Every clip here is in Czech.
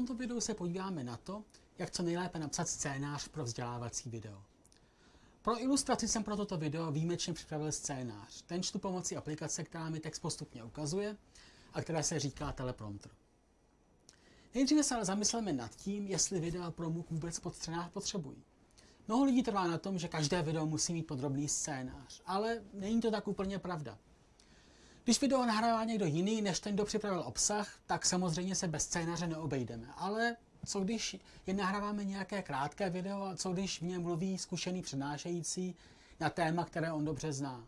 tomto videu se podíváme na to, jak co nejlépe napsat scénář pro vzdělávací video. Pro ilustraci jsem pro toto video výjimečně připravil scénář. Ten čtu pomocí aplikace, která mi text postupně ukazuje a která se říká teleprompter. Nejdříve se ale zamysleme nad tím, jestli videa pro MOOC vůbec pod scénář potřebují. Mnoho lidí trvá na tom, že každé video musí mít podrobný scénář, ale není to tak úplně pravda. Když video nahrává někdo jiný, než ten, kdo připravil obsah, tak samozřejmě se bez scénáře neobejdeme. Ale co když jen nahráváme nějaké krátké video a co když v něm mluví zkušený přednášející na téma, které on dobře zná.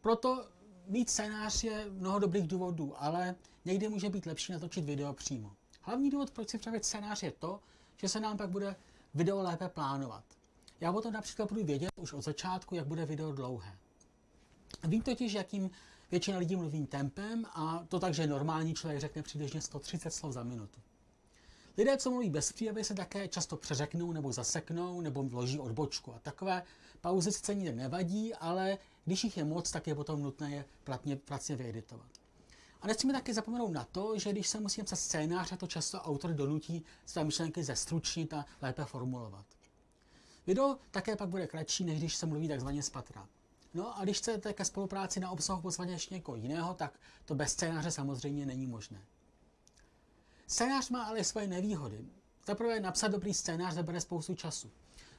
Proto mít scénář je mnoho dobrých důvodů, ale někdy může být lepší natočit video přímo. Hlavní důvod, proč si připravit scénář, je to, že se nám pak bude video lépe plánovat. Já o tom například budu vědět už od začátku, jak bude video dlouhé. Vím totiž, jakým většina lidí mluví tempem a to tak, že normální člověk řekne přibližně 130 slov za minutu. Lidé, co mluví bez příjevy, se také často přeřeknou nebo zaseknou nebo vloží odbočku a takové pauzy sice nikde nevadí, ale když jich je moc, tak je potom nutné je platně, pracně vyeditovat. A nesmíme taky zapomenout na to, že když se musíme psat scénář, to často autor donutí své myšlenky zestručnit a lépe formulovat. Video také pak bude kratší, než když se mluví takzvaně z patra. No a když chcete ke spolupráci na obsahu pozvat ještě někoho jiného, tak to bez scénáře samozřejmě není možné. Scénář má ale svoje nevýhody. Zaprvé napsat dobrý scénář zabere spoustu času.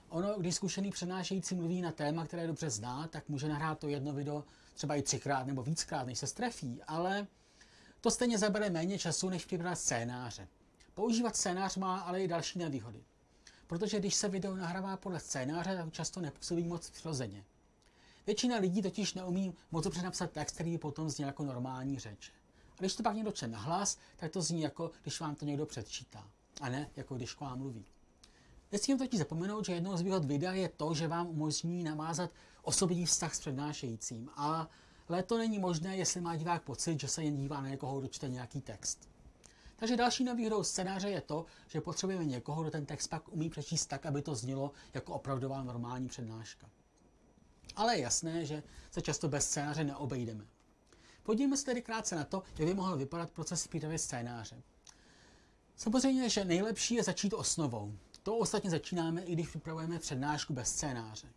Ono, když zkušený přenášející mluví na téma, které dobře zná, tak může nahrát to jedno video třeba i třikrát nebo víckrát, než se strefí, ale to stejně zabere méně času, než připravit scénáře. Používat scénář má ale i další nevýhody. Protože když se video nahrává podle scénáře, tak často nepůsobí moc přirozeně. Většina lidí totiž neumí moc dobře napsat text, který potom zní jako normální řeč. A když to pak někdo čte nahlas, tak to zní jako když vám to někdo předčítá, a ne jako když k vám mluví. Nesmím totiž zapomenout, že jednou z výhod videa je to, že vám umožní navázat osobní vztah s přednášejícím. A ale to není možné, jestli má divák pocit, že se jen dívá na někoho, kdo čte nějaký text. Takže další nevýhodou scénáře je to, že potřebujeme někoho, kdo ten text pak umí přečíst tak, aby to znělo jako opravdová normální přednáška. Ale je jasné, že se často bez scénáře neobejdeme. Podívejme se tedy krátce na to, jak by mohl vypadat proces přípravy scénáře. Samozřejmě, že nejlepší je začít osnovou. To ostatně začínáme, i když připravujeme přednášku bez scénáře.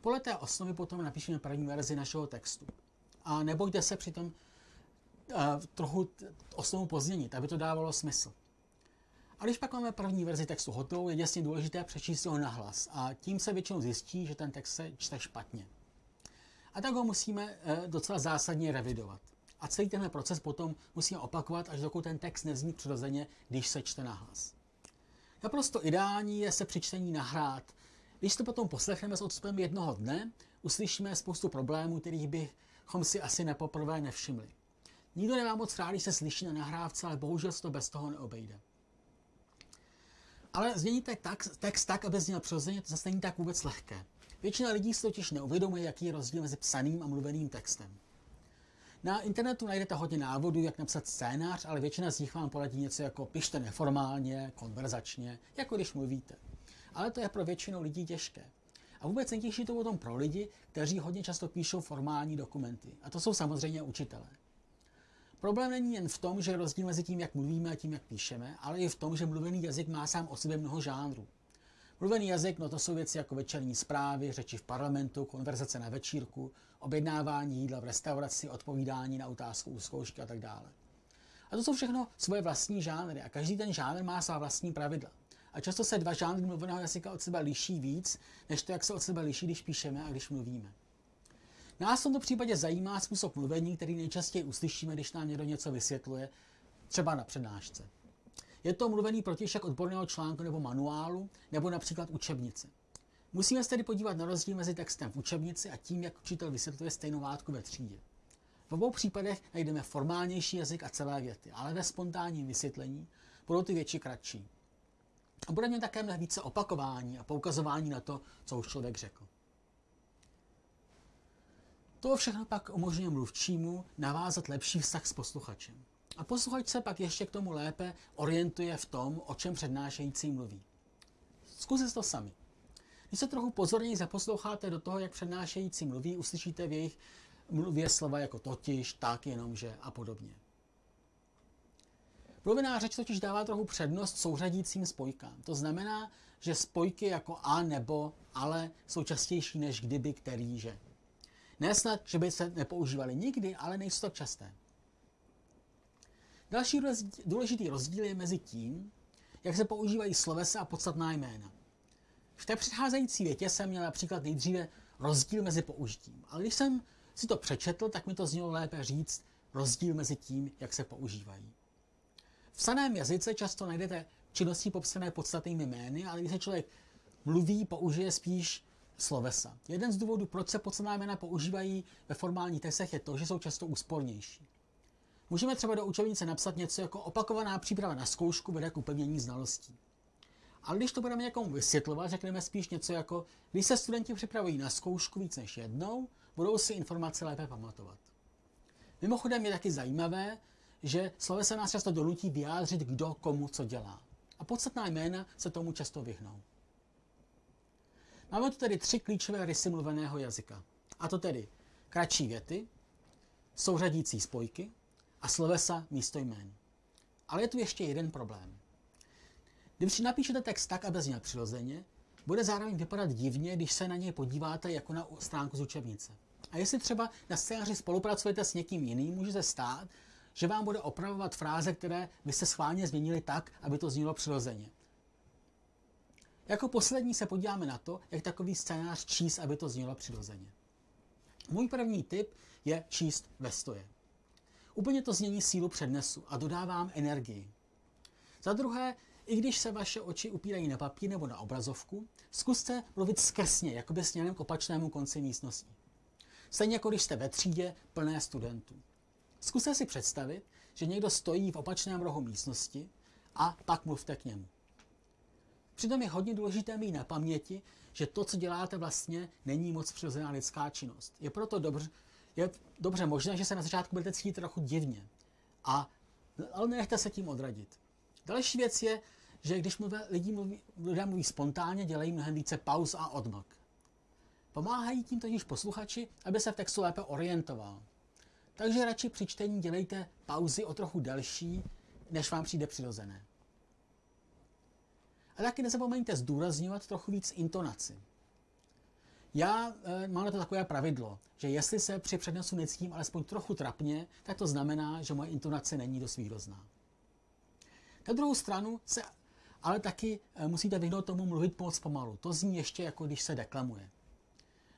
Podle té osnovy potom napíšeme první verzi našeho textu. A nebojte se přitom uh, trochu osnovu pozměnit, aby to dávalo smysl. A když pak máme první verzi textu hotovou, je jasně důležité přečíst ho nahlas a tím se většinou zjistí, že ten text se čte špatně. A tak ho musíme uh, docela zásadně revidovat. A celý tenhle proces potom musíme opakovat, až dokud ten text nezní přirozeně, když se čte nahlas. Naprosto ideální je se při čtení nahrát když to potom poslechneme s odstupem jednoho dne, uslyšíme spoustu problémů, kterých bychom si asi nepoprvé nevšimli. Nikdo nemá moc rád, když se slyší na nahrávce, ale bohužel se to bez toho neobejde. Ale změníte tak, text tak, aby zněl přirozeně, to zase není tak vůbec lehké. Většina lidí si totiž neuvědomuje, jaký je rozdíl mezi psaným a mluveným textem. Na internetu najdete hodně návodů, jak napsat scénář, ale většina z nich vám poradí něco jako pište neformálně, konverzačně, jako když mluvíte ale to je pro většinu lidí těžké. A vůbec nejtěžší to potom pro lidi, kteří hodně často píšou formální dokumenty. A to jsou samozřejmě učitelé. Problém není jen v tom, že rozdíl mezi tím, jak mluvíme a tím, jak píšeme, ale i v tom, že mluvený jazyk má sám o sobě mnoho žánrů. Mluvený jazyk, no to jsou věci jako večerní zprávy, řeči v parlamentu, konverzace na večírku, objednávání jídla v restauraci, odpovídání na otázku u zkoušky a tak dále. A to jsou všechno svoje vlastní žánry a každý ten žánr má svá vlastní pravidla. A často se dva žánry mluveného jazyka od sebe liší víc, než to, jak se od sebe liší, když píšeme a když mluvíme. Nás v tomto případě zajímá způsob mluvení, který nejčastěji uslyšíme, když nám někdo něco vysvětluje, třeba na přednášce. Je to mluvený protišek odborného článku nebo manuálu, nebo například učebnice. Musíme se tedy podívat na rozdíl mezi textem v učebnici a tím, jak učitel vysvětluje stejnou látku ve třídě. V obou případech najdeme formálnější jazyk a celé věty, ale ve spontánním vysvětlení budou ty větší kratší. A bude mě také mnohem více opakování a poukazování na to, co už člověk řekl. To všechno pak umožňuje mluvčímu navázat lepší vztah s posluchačem. A posluchač se pak ještě k tomu lépe orientuje v tom, o čem přednášející mluví. Zkusit to sami. Když se trochu pozorněji zaposloucháte do toho, jak přednášející mluví, uslyšíte v jejich mluvě slova jako totiž, tak, jenomže a podobně. Mluvená řeč totiž dává trochu přednost souřadícím spojkám. To znamená, že spojky jako a nebo ale jsou častější než kdyby, který, že. Nesnad, že by se nepoužívaly nikdy, ale nejsou tak časté. Další důležitý rozdíl je mezi tím, jak se používají slovesa a podstatná jména. V té předcházející větě jsem měl například nejdříve rozdíl mezi použitím, ale když jsem si to přečetl, tak mi to znělo lépe říct rozdíl mezi tím, jak se používají. V psaném jazyce často najdete činnosti popsané podstatnými jmény, ale když se člověk mluví, použije spíš slovesa. Jeden z důvodů, proč se podstatná jména používají ve formálních testech, je to, že jsou často úspornější. Můžeme třeba do učebnice napsat něco jako opakovaná příprava na zkoušku vede k upevnění znalostí. Ale když to budeme někomu vysvětlovat, řekneme spíš něco jako, když se studenti připravují na zkoušku víc než jednou, budou si informace lépe pamatovat. Mimochodem je taky zajímavé, že se nás často donutí vyjádřit, kdo komu co dělá. A podstatná jména se tomu často vyhnou. Máme tu tedy tři klíčové rysy mluveného jazyka. A to tedy kratší věty, souřadící spojky a slovesa místo jmén. Ale je tu ještě jeden problém. Když si napíšete text tak, aby zněl přirozeně, bude zároveň vypadat divně, když se na něj podíváte jako na stránku z učebnice. A jestli třeba na scénáři spolupracujete s někým jiným, může se stát, že vám bude opravovat fráze, které vy se schválně změnili tak, aby to znělo přirozeně. Jako poslední se podíváme na to, jak takový scénář číst, aby to znělo přirozeně. Můj první tip je číst ve stoje. Úplně to změní sílu přednesu a dodávám energii. Za druhé, i když se vaše oči upírají na papír nebo na obrazovku, zkuste mluvit skresně, jako by směrem k opačnému konci místnosti. Stejně jako když jste ve třídě plné studentů. Zkuste si představit, že někdo stojí v opačném rohu místnosti a pak mluvte k němu. Přitom je hodně důležité mít na paměti, že to, co děláte vlastně, není moc přirozená lidská činnost. Je proto dobře, je dobře možné, že se na začátku budete cítit trochu divně. A, ale nechte se tím odradit. Další věc je, že když mluví, lidi mluví, lidé mluví spontánně, dělají mnohem více pauz a odmlk. Pomáhají tím totiž posluchači, aby se v textu lépe orientoval. Takže radši při čtení dělejte pauzy o trochu delší, než vám přijde přirozené. A taky nezapomeňte zdůrazňovat trochu víc intonaci. Já e, mám na to takové pravidlo, že jestli se při přednesu necítím alespoň trochu trapně, tak to znamená, že moje intonace není dost výrozná. Na druhou stranu se ale taky e, musíte vyhnout tomu mluvit moc pomalu. To zní ještě jako když se deklamuje.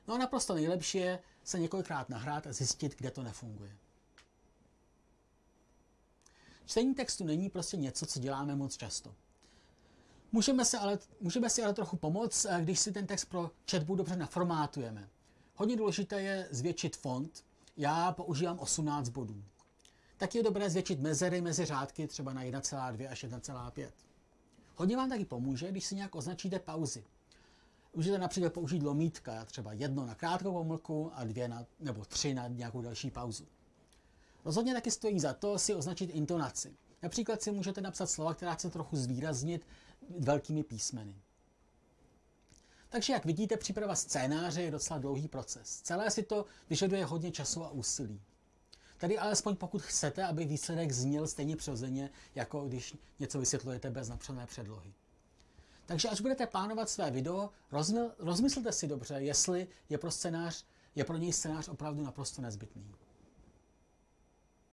No a naprosto nejlepší je se několikrát nahrát a zjistit, kde to nefunguje. Čtení textu není prostě něco, co děláme moc často. Můžeme, se ale, můžeme si ale trochu pomoct, eh, když si ten text pro chatbot dobře naformátujeme. Hodně důležité je zvětšit font. Já používám 18 bodů. Tak je dobré zvětšit mezery mezi řádky třeba na 1,2 až 1,5. Hodně vám taky pomůže, když si nějak označíte pauzy. Můžete například použít lomítka, třeba jedno na krátkou pomlku a dvě na, nebo tři na nějakou další pauzu. Rozhodně taky stojí za to si označit intonaci. Například si můžete napsat slova, která chce trochu zvýraznit velkými písmeny. Takže jak vidíte, příprava scénáře je docela dlouhý proces. Celé si to vyžaduje hodně času a úsilí. Tady alespoň pokud chcete, aby výsledek zněl stejně přirozeně, jako když něco vysvětlujete bez napsané předlohy. Takže až budete plánovat své video, rozmyslete si dobře, jestli je pro, scénář, je pro něj scénář opravdu naprosto nezbytný.